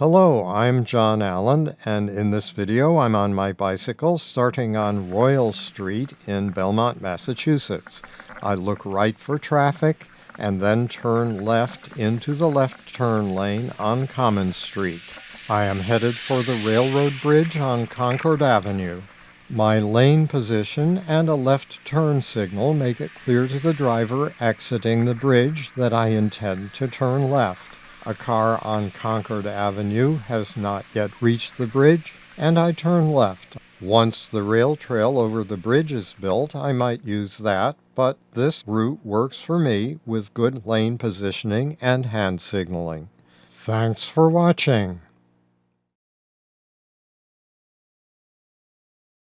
Hello, I'm John Allen, and in this video I'm on my bicycle starting on Royal Street in Belmont, Massachusetts. I look right for traffic and then turn left into the left turn lane on Common Street. I am headed for the railroad bridge on Concord Avenue. My lane position and a left turn signal make it clear to the driver exiting the bridge that I intend to turn left. A car on Concord Avenue has not yet reached the bridge, and I turn left. Once the rail trail over the bridge is built, I might use that, but this route works for me with good lane positioning and hand signaling. Thanks for watching.